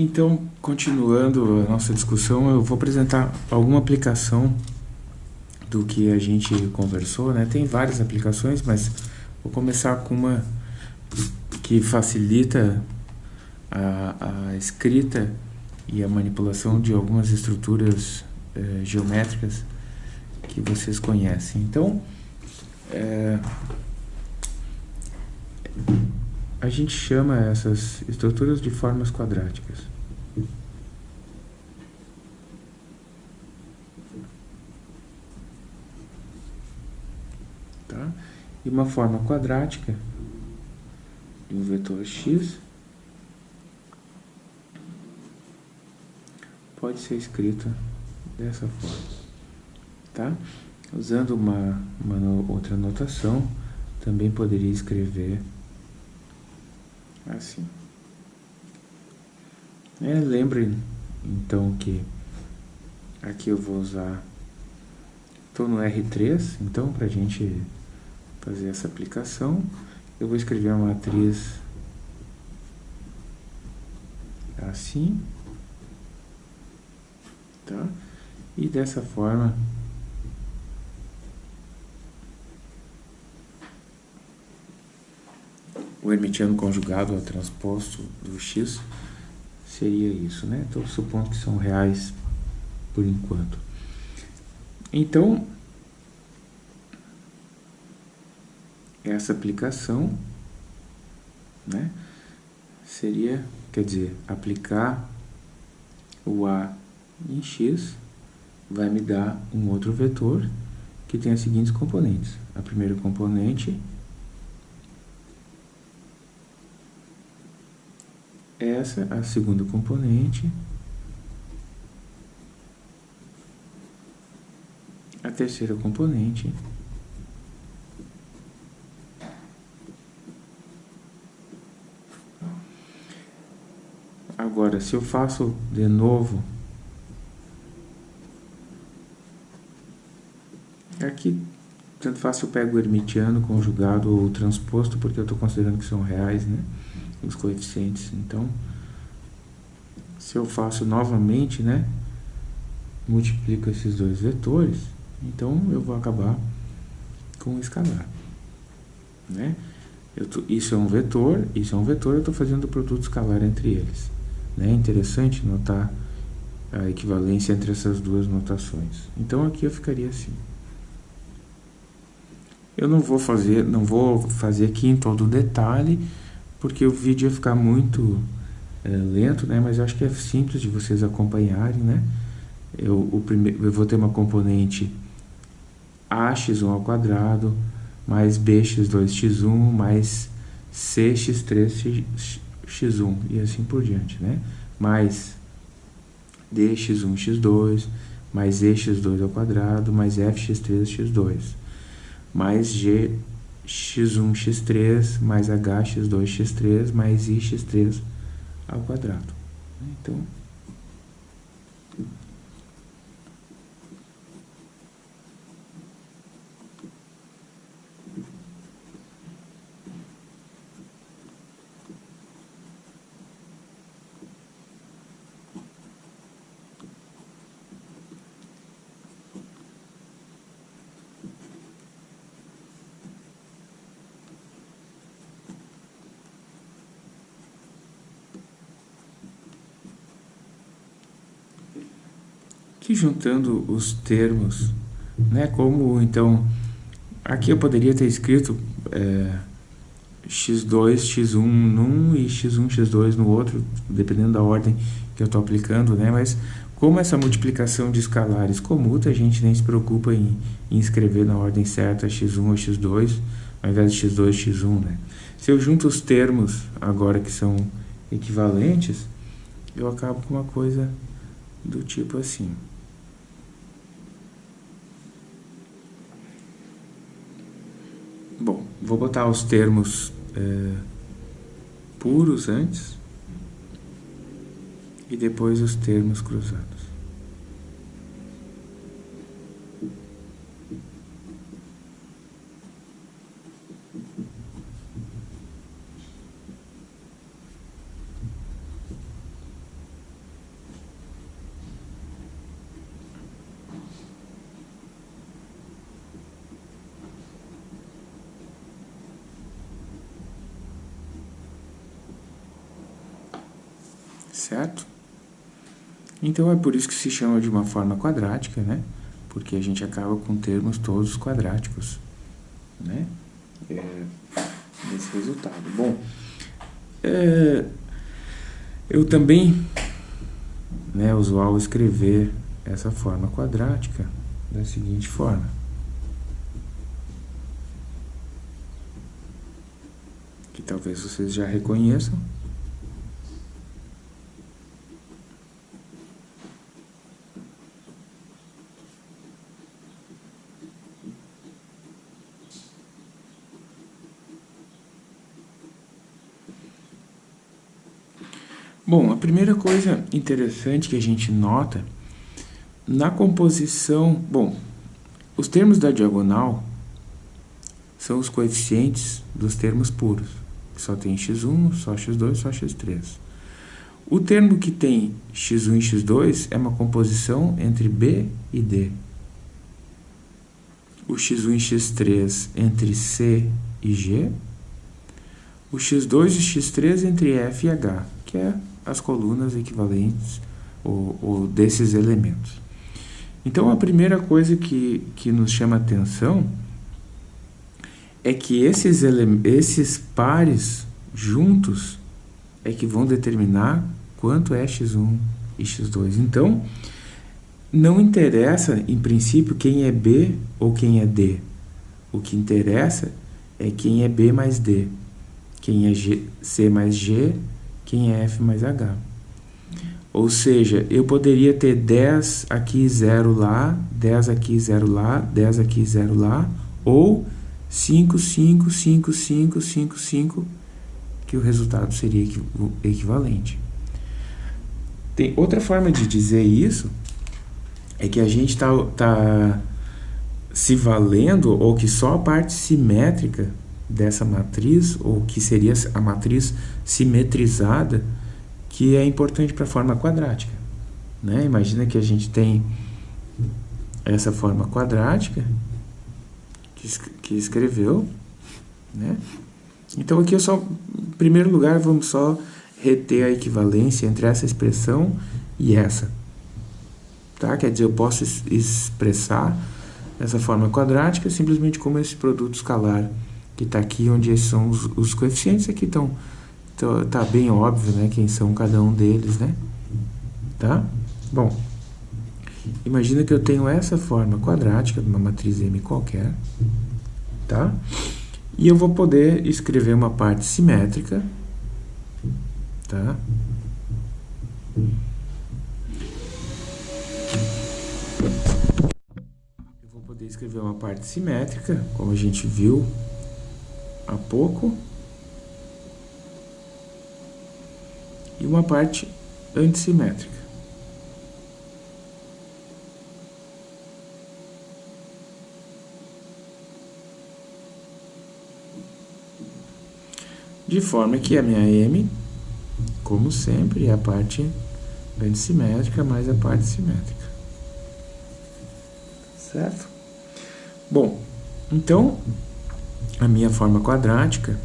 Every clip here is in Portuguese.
Então, continuando a nossa discussão, eu vou apresentar alguma aplicação do que a gente conversou, né? Tem várias aplicações, mas vou começar com uma que facilita a, a escrita e a manipulação de algumas estruturas eh, geométricas que vocês conhecem. Então, eh, a gente chama essas estruturas de formas quadráticas. Tá? E uma forma quadrática de um vetor x pode ser escrita dessa forma, tá? Usando uma, uma outra notação, também poderia escrever assim. É, lembrem, então, que aqui eu vou usar... Estou no R3, então, para a gente fazer essa aplicação, eu vou escrever uma matriz assim, tá? E dessa forma, o hermitiano conjugado ao transposto do x seria isso, né? Estou supondo que são reais por enquanto. Então, essa aplicação, né, seria, quer dizer, aplicar o A em x vai me dar um outro vetor que tem as seguintes componentes. A primeira componente essa a segunda componente, a terceira componente, Agora, se eu faço de novo, aqui, tanto faz se eu pego o hermitiano conjugado ou transposto, porque eu estou considerando que são reais, né? os coeficientes. Então, se eu faço novamente, né, multiplico esses dois vetores, então eu vou acabar com o escalar. Né? Tô, isso é um vetor, isso é um vetor, eu estou fazendo o produto escalar entre eles. Né? É interessante notar a equivalência entre essas duas notações. Então aqui eu ficaria assim. Eu não vou fazer, não vou fazer aqui em todo detalhe, porque o vídeo ia ficar muito é, lento, né? Mas eu acho que é simples de vocês acompanharem, né? Eu, o primeiro, eu vou ter uma componente ax1 ao quadrado, mais bx2x1, mais cx3x1, e assim por diante, né? Mais dx1, x2, mais ex2 ao quadrado, mais fx3, x2, mais g x1, x3 mais h, x2, x3 mais i, x3 ao quadrado. Então, que juntando os termos, né, como então, aqui eu poderia ter escrito é, x2, x1 num e x1, x2 no outro, dependendo da ordem que eu estou aplicando, né, mas como essa multiplicação de escalares comuta, a gente nem se preocupa em, em escrever na ordem certa x1 ou x2, ao invés de x2, x1, né. Se eu junto os termos agora que são equivalentes, eu acabo com uma coisa do tipo assim. Bom, vou botar os termos é, puros antes e depois os termos cruzados. Certo? Então é por isso que se chama de uma forma quadrática, né? Porque a gente acaba com termos todos quadráticos, né? É, nesse resultado. Bom, é, eu também, né, usual escrever essa forma quadrática da seguinte forma. Que talvez vocês já reconheçam. Bom, a primeira coisa interessante que a gente nota na composição, bom, os termos da diagonal são os coeficientes dos termos puros, só tem x1, só x2, só x3. O termo que tem x1 e x2 é uma composição entre B e D. O x1 e x3 entre C e G. O x2 e x3 entre F e H, que é as colunas equivalentes ou, ou desses elementos. Então, a primeira coisa que, que nos chama atenção é que esses, esses pares juntos é que vão determinar quanto é x1 e x2. Então, não interessa, em princípio, quem é B ou quem é D. O que interessa é quem é B mais D, quem é G, C mais G quem é F mais H. Ou seja, eu poderia ter 10 aqui, 0 lá, 10 aqui, 0 lá, 10 aqui, 0 lá, ou 5, 5, 5, 5, 5, 5, que o resultado seria equivalente. Tem outra forma de dizer isso, é que a gente está tá se valendo, ou que só a parte simétrica dessa matriz, ou que seria a matriz simetrizada, que é importante para a forma quadrática. Né? Imagina que a gente tem essa forma quadrática que, que escreveu, né? Então aqui eu só, em primeiro lugar, vamos só reter a equivalência entre essa expressão e essa. Tá? Quer dizer, eu posso expressar essa forma quadrática simplesmente como esse produto escalar que está aqui, onde são os, os coeficientes, aqui estão, tá, tá bem óbvio, né, quem são cada um deles, né, tá? Bom, imagina que eu tenho essa forma quadrática de uma matriz M qualquer, tá? E eu vou poder escrever uma parte simétrica, tá? Eu vou poder escrever uma parte simétrica, como a gente viu há pouco e uma parte antissimétrica. De forma que a minha M, como sempre, é a parte antissimétrica mais a parte simétrica. Certo? Bom, então, a minha forma quadrática,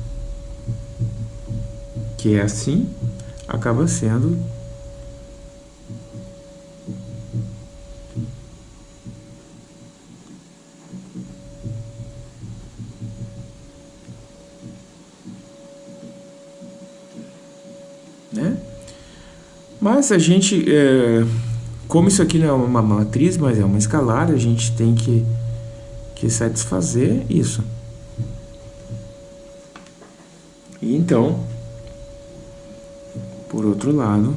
que é assim, acaba sendo né? Mas a gente, é, como isso aqui não é uma matriz, mas é uma escalar, a gente tem que, que satisfazer isso. Então, por outro lado,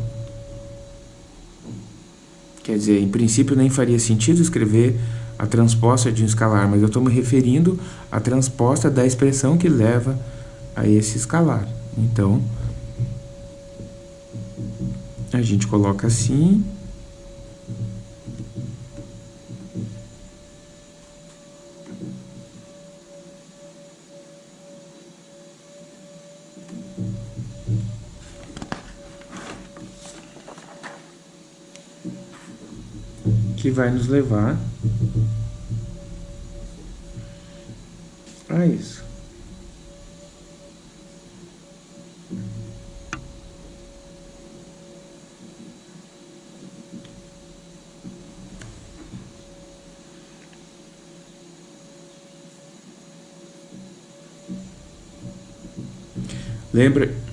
quer dizer, em princípio nem faria sentido escrever a transposta de um escalar, mas eu estou me referindo à transposta da expressão que leva a esse escalar. Então, a gente coloca assim que vai nos levar a isso. Lembra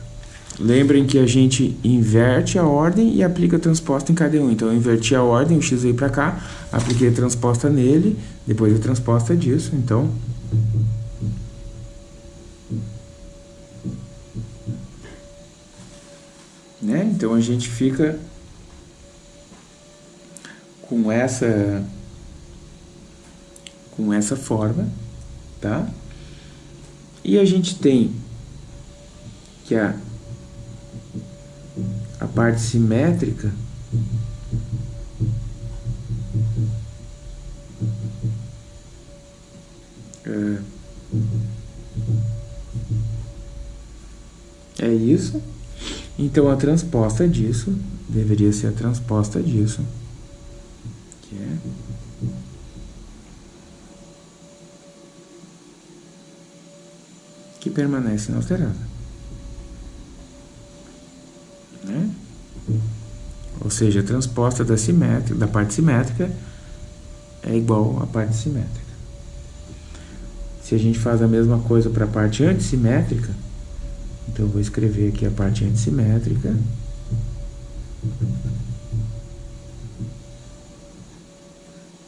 lembrem que a gente inverte a ordem e aplica a transposta em cada um. Então, eu inverti a ordem, o x veio para cá, apliquei a transposta nele, depois a transposta disso. Então, né? Então a gente fica com essa com essa forma, tá? E a gente tem que a, parte simétrica é, é isso. Então a transposta disso deveria ser a transposta disso, que é que permanece inalterada. Ou seja, a transposta da, simétrica, da parte simétrica é igual à parte simétrica. Se a gente faz a mesma coisa para a parte antissimétrica, então eu vou escrever aqui a parte antissimétrica.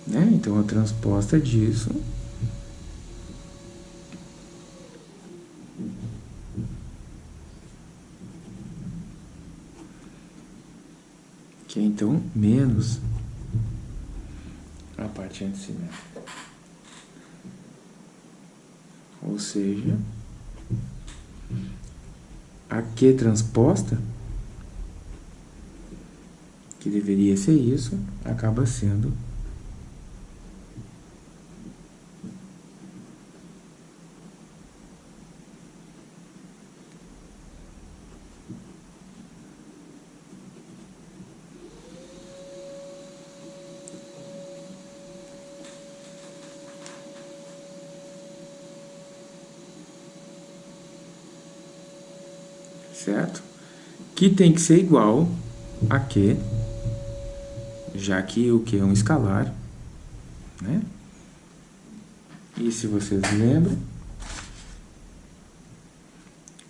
Né? Então a transposta disso que é então menos a parte antissimétrica. Ou seja, a Q transposta, que deveria ser isso, acaba sendo certo? Que tem que ser igual a Q, já que o Q é um escalar, né? E se vocês lembram,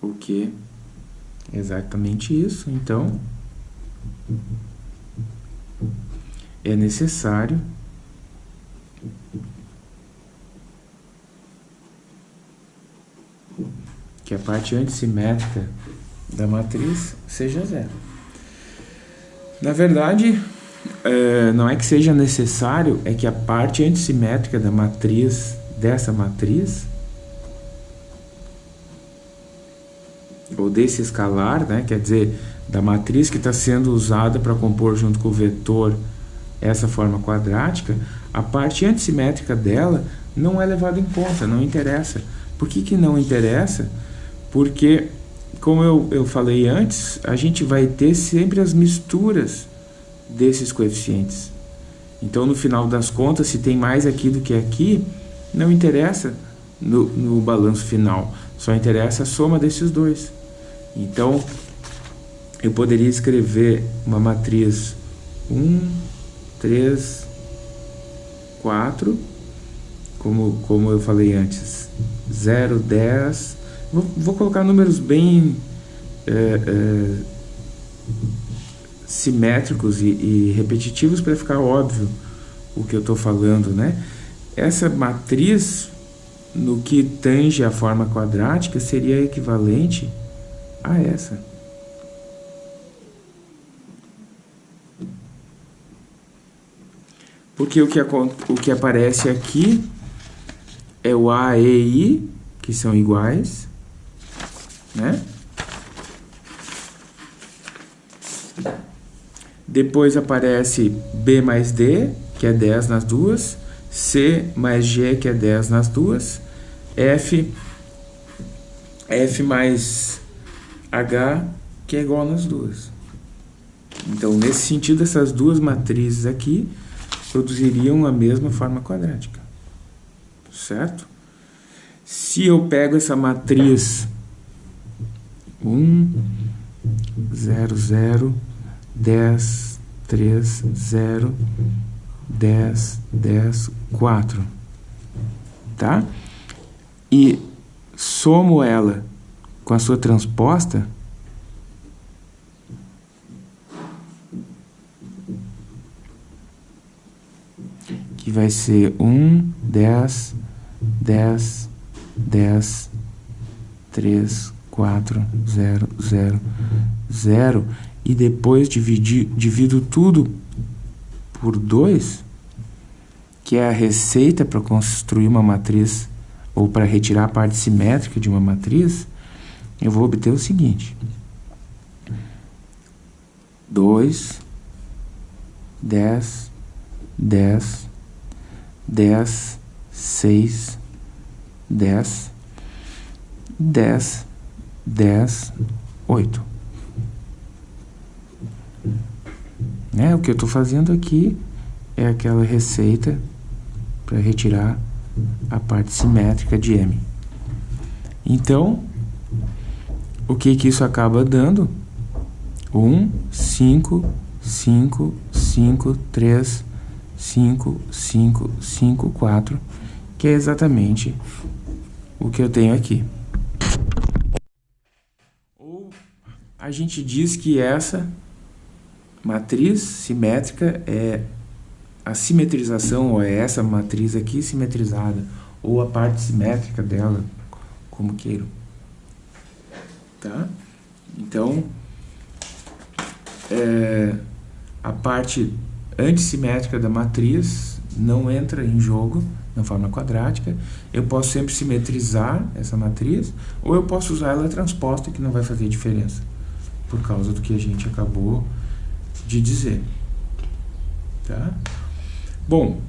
o Q é exatamente isso, então é necessário que a parte antissimétrica da matriz seja zero. Na verdade, é, não é que seja necessário, é que a parte antissimétrica da matriz, dessa matriz, ou desse escalar, né, quer dizer, da matriz que está sendo usada para compor junto com o vetor essa forma quadrática, a parte antissimétrica dela não é levada em conta, não interessa. Por que, que não interessa? Porque como eu, eu falei antes, a gente vai ter sempre as misturas desses coeficientes. Então, no final das contas, se tem mais aqui do que aqui, não interessa no, no balanço final. Só interessa a soma desses dois. Então, eu poderia escrever uma matriz 1, 3, 4, como, como eu falei antes, 0, 10, Vou, vou colocar números bem é, é, simétricos e, e repetitivos para ficar óbvio o que eu estou falando, né? Essa matriz, no que tange a forma quadrática, seria equivalente a essa. Porque o que, o que aparece aqui é o A e I, que são iguais, né? Depois aparece B mais D, que é 10 nas duas, C mais G, que é 10 nas duas, F, F mais H, que é igual nas duas. Então, nesse sentido, essas duas matrizes aqui produziriam a mesma forma quadrática. Certo? Se eu pego essa matriz 1, 0, 0, 10, 3, 0, 10, 10, 4. Tá? E somo ela com a sua transposta, que vai ser 1, 10, 10, 10, 3, 4, 0, 0, 0, e depois dividir, divido tudo por 2, que é a receita para construir uma matriz, ou para retirar a parte simétrica de uma matriz, eu vou obter o seguinte. 2, 10, 10, 10, 6, 10, 10, 10, 8. Né? O que eu estou fazendo aqui é aquela receita para retirar a parte simétrica de M. Então, o que, que isso acaba dando? 1, 5, 5, 5, 3, 5, 5, 5, 4, que é exatamente o que eu tenho aqui. A gente diz que essa matriz simétrica é a simetrização, ou é essa matriz aqui simetrizada, ou a parte simétrica dela, como queiram. Tá? Então, é, a parte antissimétrica da matriz não entra em jogo na forma quadrática. Eu posso sempre simetrizar essa matriz, ou eu posso usar ela transposta, que não vai fazer diferença, por causa do que a gente acabou de dizer. Tá? Bom,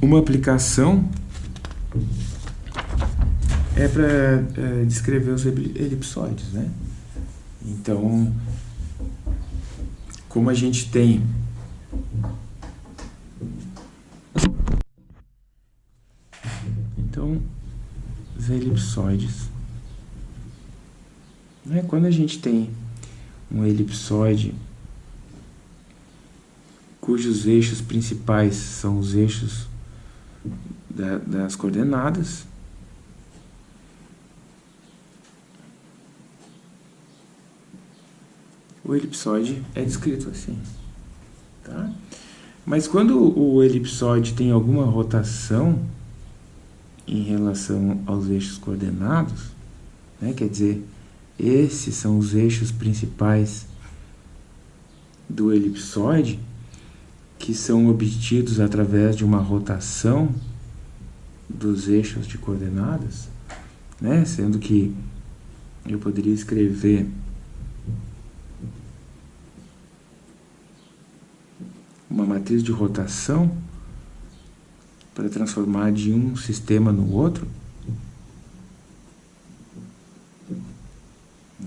uma aplicação é para é, descrever os elipsoides, né? Então, como a gente tem então os elipsoides né? quando a gente tem um elipsoide cujos eixos principais são os eixos da, das coordenadas o elipsoide é descrito assim Tá? Mas quando o elipsoide tem alguma rotação em relação aos eixos coordenados, né, quer dizer, esses são os eixos principais do elipsoide, que são obtidos através de uma rotação dos eixos de coordenadas, né, sendo que eu poderia escrever uma matriz de rotação para transformar de um sistema no outro,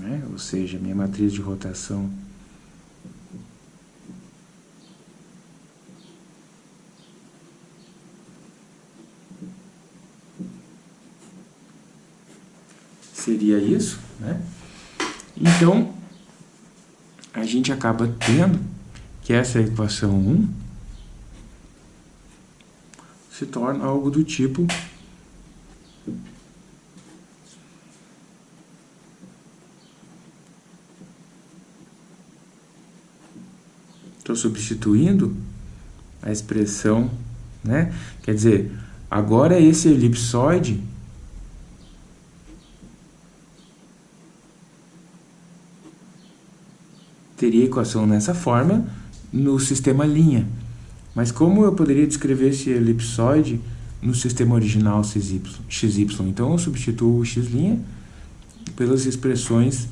né? ou seja, minha matriz de rotação seria isso, né? Então, a gente acaba tendo que essa equação 1 se torna algo do tipo Estou substituindo a expressão, né? Quer dizer, agora esse elipsoide teria equação nessa forma, no sistema linha. Mas como eu poderia descrever esse elipsoide no sistema original XY? Então eu substituo o x' pelas expressões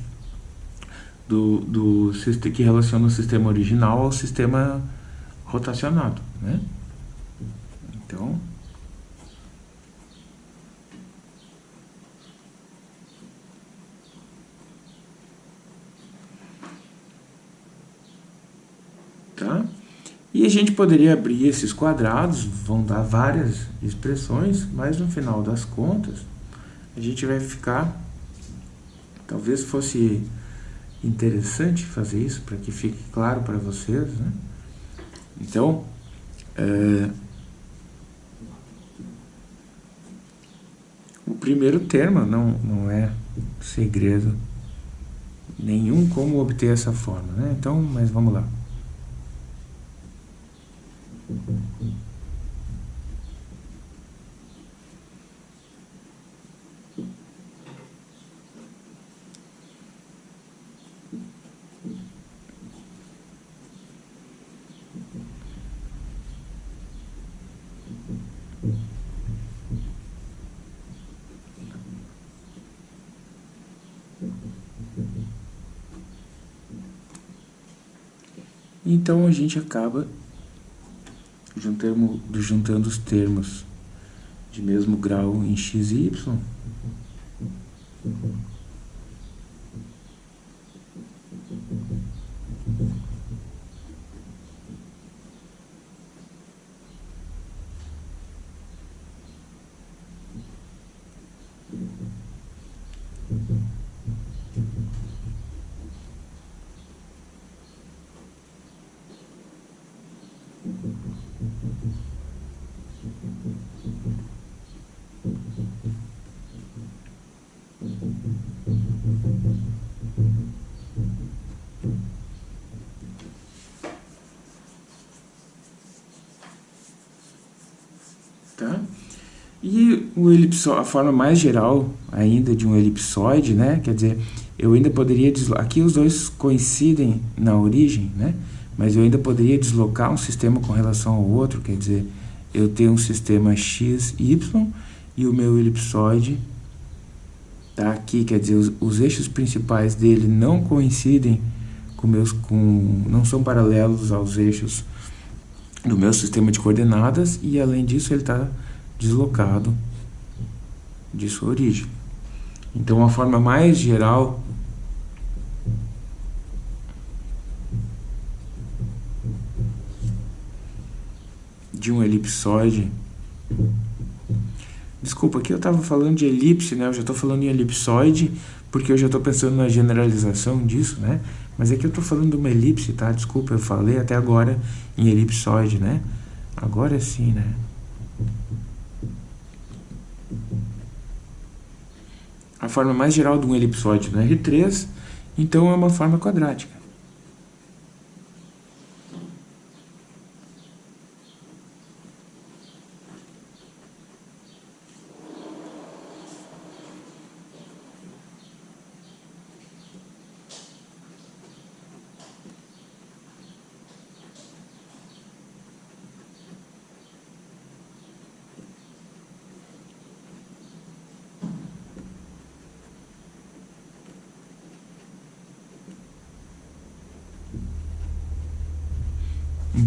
do, do, que relacionam o sistema original ao sistema rotacionado. Né? Então, Tá? E a gente poderia abrir esses quadrados, vão dar várias expressões, mas no final das contas, a gente vai ficar... Talvez fosse interessante fazer isso, para que fique claro para vocês, né? Então, é, o primeiro termo não, não é segredo nenhum como obter essa forma, né? Então, mas vamos lá. Então a gente acaba juntando, juntando os termos de mesmo grau em x e y. Tá? E o elipso, a forma mais geral ainda de um elipsoide, né? Quer dizer, eu ainda poderia deslocar... Aqui os dois coincidem na origem, né? Mas eu ainda poderia deslocar um sistema com relação ao outro, quer dizer, eu tenho um sistema x, y e o meu elipsoide tá aqui, quer dizer, os, os eixos principais dele não coincidem com meus com não são paralelos aos eixos do meu sistema de coordenadas e além disso ele está deslocado de sua origem. Então a forma mais geral de um elipsoide Desculpa, aqui eu estava falando de elipse, né? Eu já estou falando em elipsoide, porque eu já estou pensando na generalização disso, né? Mas aqui eu estou falando de uma elipse, tá? Desculpa, eu falei até agora em elipsoide, né? Agora sim, né? A forma mais geral de um elipsoide no R3, então é uma forma quadrática.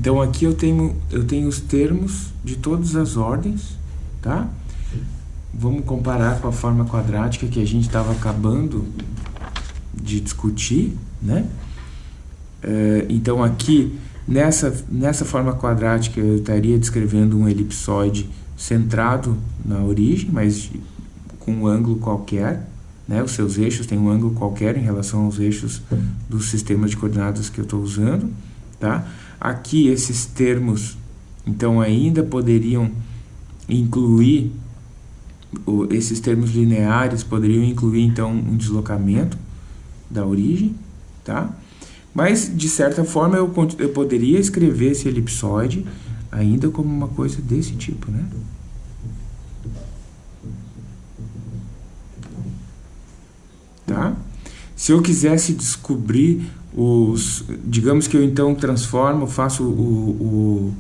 Então aqui eu tenho, eu tenho os termos de todas as ordens, tá? Vamos comparar com a forma quadrática que a gente estava acabando de discutir, né? É, então aqui, nessa, nessa forma quadrática, eu estaria descrevendo um elipsoide centrado na origem, mas com um ângulo qualquer, né? Os seus eixos têm um ângulo qualquer em relação aos eixos do sistema de coordenadas que eu estou usando, tá? Aqui esses termos, então, ainda poderiam incluir, esses termos lineares poderiam incluir, então, um deslocamento da origem, tá? Mas, de certa forma, eu, eu poderia escrever esse elipsoide ainda como uma coisa desse tipo, né? Tá? Se eu quisesse descobrir os, digamos que eu então transformo, faço o,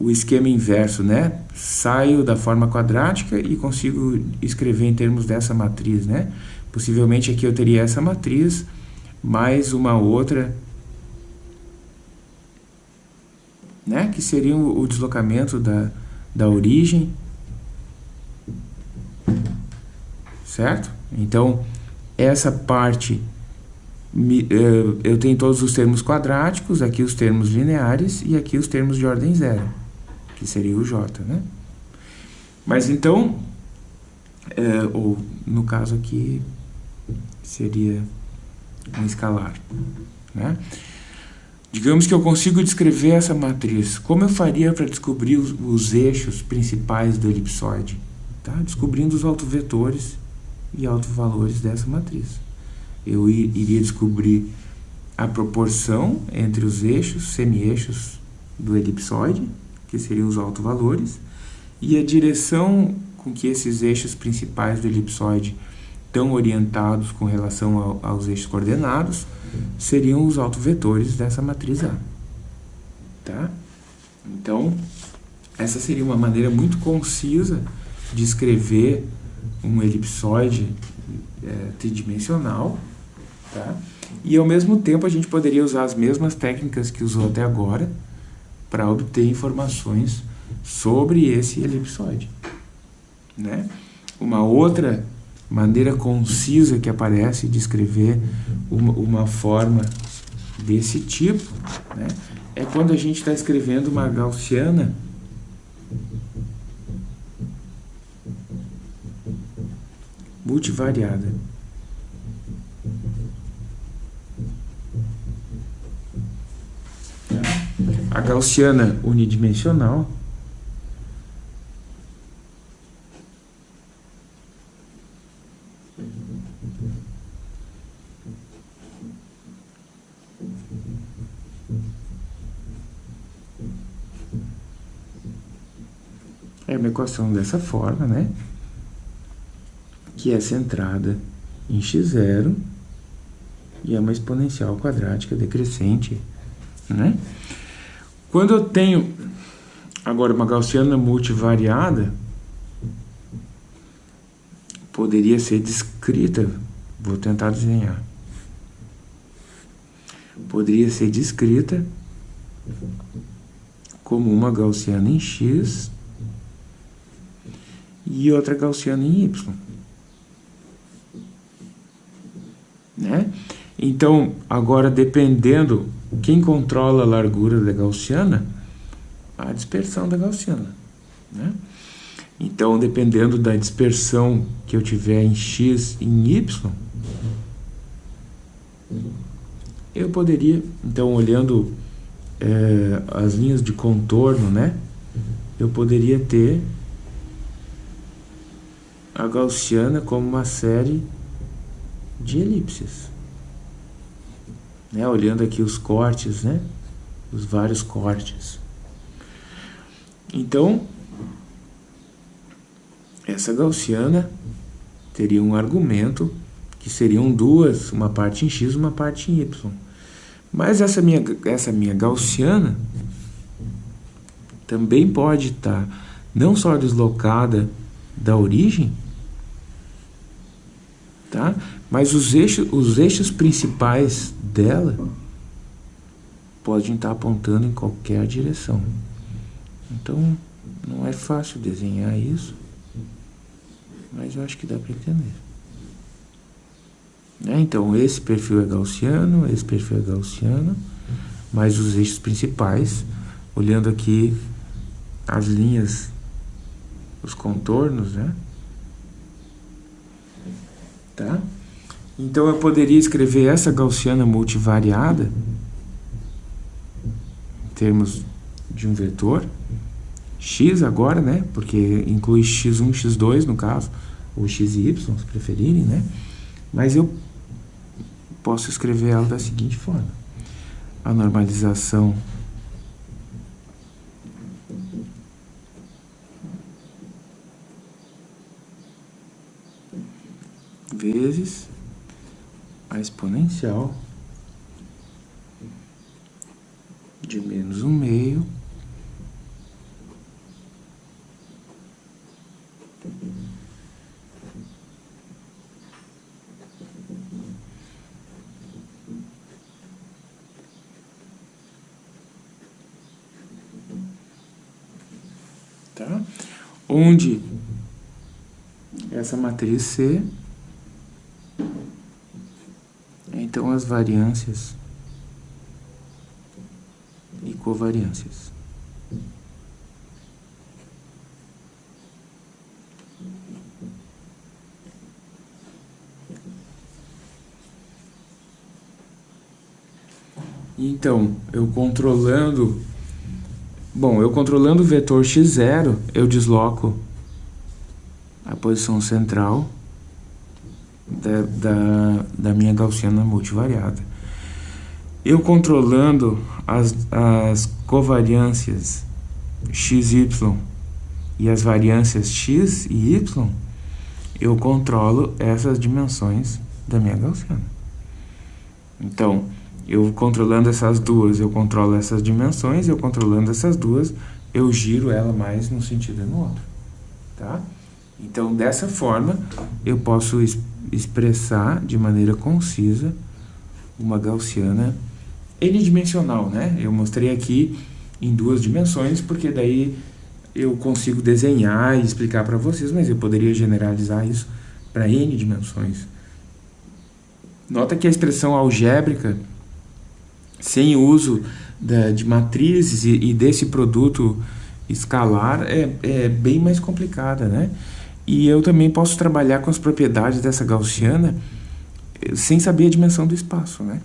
o, o esquema inverso, né? Saio da forma quadrática e consigo escrever em termos dessa matriz, né? Possivelmente aqui eu teria essa matriz, mais uma outra, né? Que seria o, o deslocamento da, da origem, certo? Então, essa parte eu tenho todos os termos quadráticos, aqui os termos lineares e aqui os termos de ordem zero, que seria o J, né? Mas então, é, ou no caso aqui, seria um escalar, né? Digamos que eu consigo descrever essa matriz. Como eu faria para descobrir os, os, eixos principais do elipsoide? Tá? Descobrindo os autovetores e autovalores dessa matriz. Eu iria descobrir a proporção entre os eixos, semi-eixos do elipsoide, que seriam os autovalores, e a direção com que esses eixos principais do elipsoide estão orientados com relação ao, aos eixos coordenados, seriam os autovetores dessa matriz A. Tá? Então, essa seria uma maneira muito concisa de escrever um elipsoide é, tridimensional, tá? E ao mesmo tempo a gente poderia usar as mesmas técnicas que usou até agora para obter informações sobre esse elipsoide, né? Uma outra maneira concisa que aparece de escrever uma, uma forma desse tipo, né? É quando a gente está escrevendo uma gaussiana multivariada. A gaussiana unidimensional é uma equação dessa forma, né? Que é centrada em x0 e é uma exponencial quadrática decrescente, né? Quando eu tenho agora uma gaussiana multivariada, poderia ser descrita, vou tentar desenhar. Poderia ser descrita como uma gaussiana em x e outra gaussiana em y. Né? Então, agora dependendo quem controla a largura da gaussiana, a dispersão da gaussiana. Né? Então, dependendo da dispersão que eu tiver em x e em y, eu poderia, então, olhando é, as linhas de contorno, né? Eu poderia ter a gaussiana como uma série de elipses né? olhando aqui os cortes, né? os vários cortes. Então, essa gaussiana teria um argumento que seriam duas, uma parte em x uma parte em y. Mas essa minha, essa minha gaussiana também pode estar não só deslocada da origem, tá? Mas os eixos, os eixos principais dela podem estar apontando em qualquer direção. Então, não é fácil desenhar isso, mas eu acho que dá para entender. Né? Então, esse perfil é gaussiano, esse perfil é gaussiano, mas os eixos principais, olhando aqui as linhas, os contornos, né? Tá? Então eu poderia escrever essa gaussiana multivariada em termos de um vetor x agora, né? Porque inclui x1, x2 no caso, ou x e y, se preferirem, né? Mas eu posso escrever ela da seguinte forma. A normalização vezes a exponencial de menos um meio tá? Onde essa matriz C então as variâncias e covariâncias. Então, eu controlando... Bom, eu controlando o vetor x0, eu desloco a posição central da, da, da minha gaussiana multivariada. Eu controlando as, as covariâncias xy e as variâncias x e y, eu controlo essas dimensões da minha gaussiana. Então, eu controlando essas duas, eu controlo essas dimensões, eu controlando essas duas, eu giro ela mais num sentido e no outro. Tá? Então, dessa forma, eu posso expressar de maneira concisa uma gaussiana n-dimensional, né? Eu mostrei aqui em duas dimensões, porque daí eu consigo desenhar e explicar para vocês, mas eu poderia generalizar isso para n dimensões. Nota que a expressão algébrica, sem uso da, de matrizes e, e, desse produto escalar, é, é bem mais complicada, né? E eu também posso trabalhar com as propriedades dessa gaussiana eh, sem saber a dimensão do espaço, né?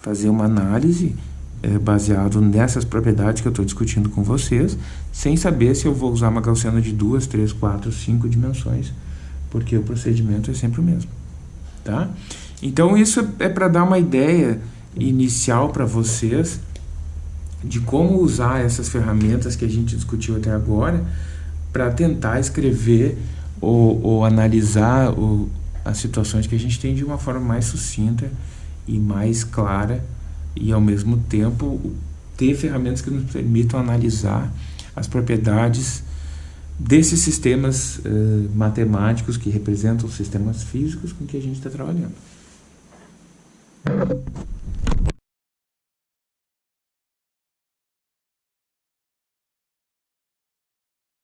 Fazer uma análise é, baseado nessas propriedades que eu estou discutindo com vocês, sem saber se eu vou usar uma gaussiana de duas, três, quatro, cinco dimensões, porque o procedimento é sempre o mesmo, tá? Então isso é para dar uma ideia inicial para vocês de como usar essas ferramentas que a gente discutiu até agora para tentar escrever ou, ou analisar o, as situações que a gente tem de uma forma mais sucinta e mais clara e ao mesmo tempo ter ferramentas que nos permitam analisar as propriedades desses sistemas uh, matemáticos que representam sistemas físicos com que a gente está trabalhando.